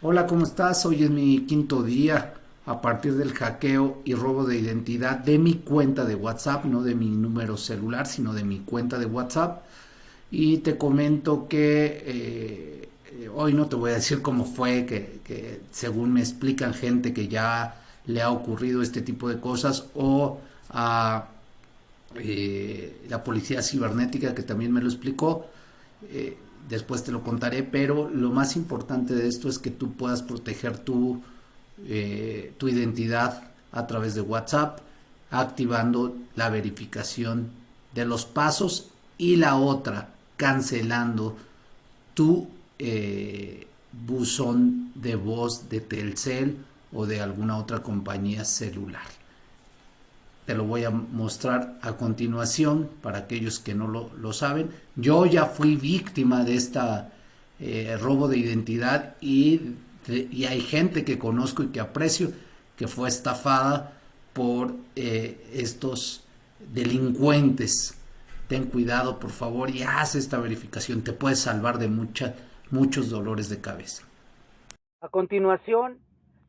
Hola, ¿cómo estás? Hoy es mi quinto día a partir del hackeo y robo de identidad de mi cuenta de WhatsApp, no de mi número celular, sino de mi cuenta de WhatsApp. Y te comento que eh, hoy no te voy a decir cómo fue, que, según me explican gente que ya le ha ocurrido este tipo de cosas o a eh, la policía cibernética que también me lo explicó. Eh, después te lo contaré, pero lo más importante de esto es que tú puedas proteger tu, eh, tu identidad a través de WhatsApp, activando la verificación de los pasos y la otra, cancelando tu eh, buzón de voz de Telcel o de alguna otra compañía celular. Te lo voy a mostrar a continuación para aquellos que no lo, saben. Yo ya fui víctima de esta eh, robo de identidad y, y, hay gente que conozco y que aprecio que fue estafada por eh, estos delincuentes. Ten cuidado, por favor, y haz esta verificación. Te puedes salvar de muchos dolores de cabeza. A continuación,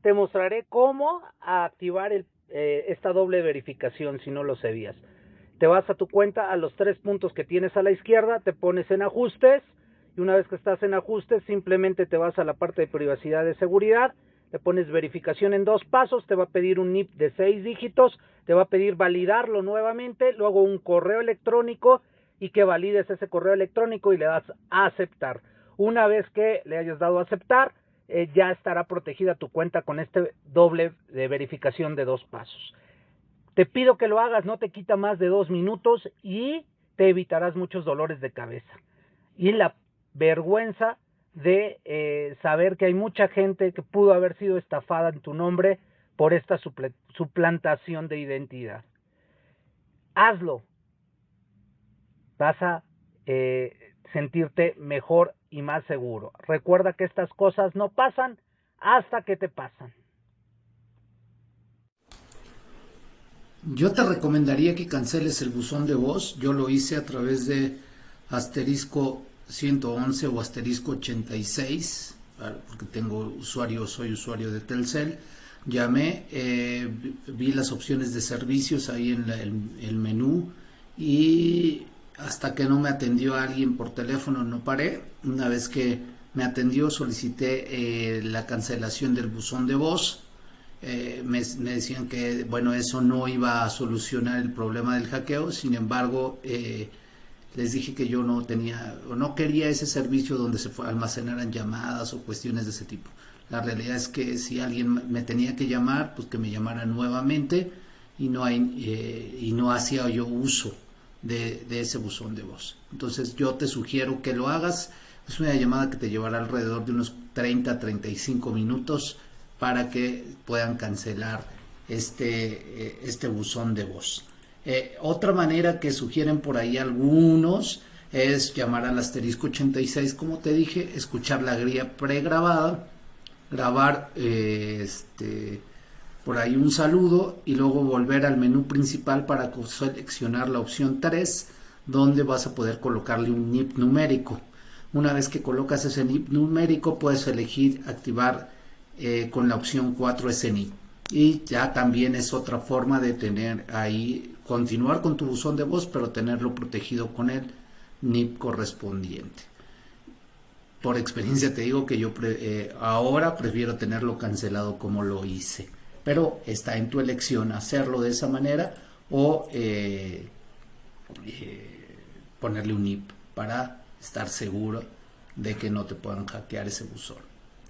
te mostraré cómo activar el eh, esta doble verificación si no lo sabías. Te vas a tu cuenta a los tres puntos que tienes a la izquierda, te pones en ajustes y una vez que estás en ajustes simplemente te vas a la parte de privacidad de seguridad, te pones verificación en dos pasos, te va a pedir un NIP de seis dígitos, te va a pedir validarlo nuevamente, luego un correo electrónico y que valides ese correo electrónico y le das a aceptar. Una vez que le hayas dado a aceptar, eh, ya estará protegida tu cuenta con este doble de verificación de dos pasos. Te pido que lo hagas, no te quita más de dos minutos y te evitarás muchos dolores de cabeza. Y la vergüenza de eh, saber que hay mucha gente que pudo haber sido estafada en tu nombre por esta suplantación de identidad. Hazlo. Vas a eh, sentirte mejor y más seguro. Recuerda que estas cosas no pasan hasta que te pasan. Yo te recomendaría que canceles el buzón de voz. Yo lo hice a través de asterisco 111 o asterisco 86, porque tengo usuario, soy usuario de Telcel. Llamé, eh, vi las opciones de servicios ahí en el menú y hasta que no me atendió alguien por teléfono no paré. Una vez que me atendió solicité eh, la cancelación del buzón de voz. Eh, me, decían que bueno eso no iba a solucionar el problema del hackeo. Sin embargo eh, les dije que yo no tenía o no quería ese servicio donde se almacenaran llamadas o cuestiones de ese tipo. La realidad es que si alguien me tenía que llamar, pues que me llamara nuevamente y no hay y no hacía yo uso de, ese buzón de voz. Entonces yo te sugiero que lo hagas. Es una llamada que te llevará alrededor de unos 30 35 minutos para que puedan cancelar este, eh, este buzón de voz. Eh, otra manera que sugieren por ahí algunos es llamar al asterisco 86, como te dije, escuchar la guía pregrabada, grabar eh, este, por ahí un saludo y luego volver al menú principal para seleccionar la opción 3 donde vas a poder colocarle un NIP numérico. Una vez que colocas ese NIP numérico puedes elegir activar eh, con la opción 4 ese NIP. Y ya también es otra forma de tener ahí, continuar con tu buzón de voz, pero tenerlo protegido con el NIP correspondiente. Por experiencia te digo que yo eh, ahora prefiero tenerlo cancelado como lo hice pero está en tu elección hacerlo de esa manera o eh, eh, ponerle un NIP para estar seguro de que no te puedan hackear ese buzón.